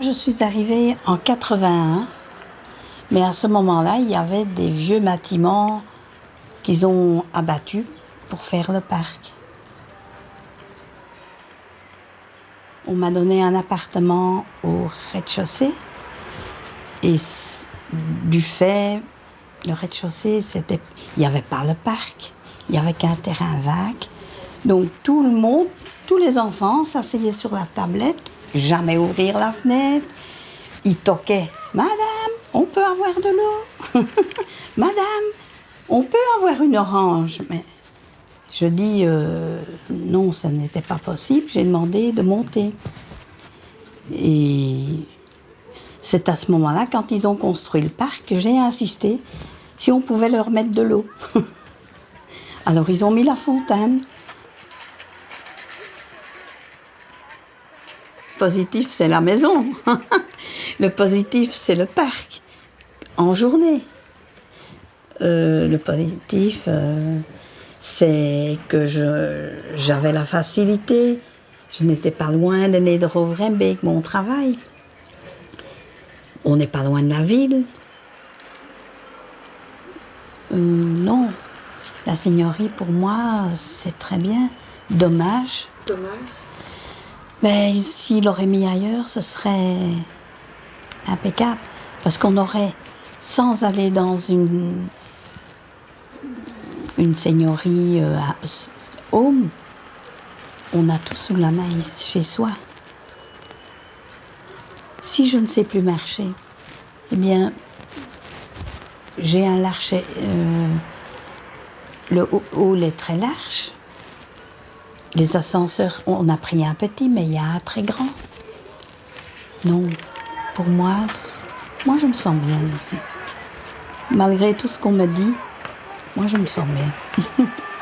Je suis arrivée en 81, mais à ce moment-là, il y avait des vieux bâtiments qu'ils ont abattus pour faire le parc. On m'a donné un appartement au rez-de-chaussée et du fait, le rez-de-chaussée, il n'y avait pas le parc, il n'y avait qu'un terrain vague. Donc tout le monde, tous les enfants s'asseyaient sur la tablette, jamais ouvrir la fenêtre. Ils toquaient Madame, on peut avoir de l'eau? Madame, on peut avoir une orange? Mais je dis euh, non, ça n'était pas possible. J'ai demandé de monter. Et c'est à ce moment-là, quand ils ont construit le parc, j'ai insisté si on pouvait leur mettre de l'eau. Alors ils ont mis la fontaine. Positif, c'est la maison. le positif, c'est le parc. En journée. Euh, le positif, euh, c'est que j'avais la facilité. Je n'étais pas loin de avec mon travail. On n'est pas loin de la ville. Euh, non, la seigneurie pour moi, c'est très bien. Dommage. Dommage. Mais s'il l'aurait mis ailleurs, ce serait impeccable. Parce qu'on aurait, sans aller dans une, une seigneurie euh, à home, on a tout sous la main chez soi. Si je ne sais plus marcher, eh bien, j'ai un large. Euh, le hall est très large. Les ascenseurs, on a pris un petit, mais il y a un très grand. Non, pour moi, moi je me sens bien ici. Malgré tout ce qu'on me dit, moi je me sens bien.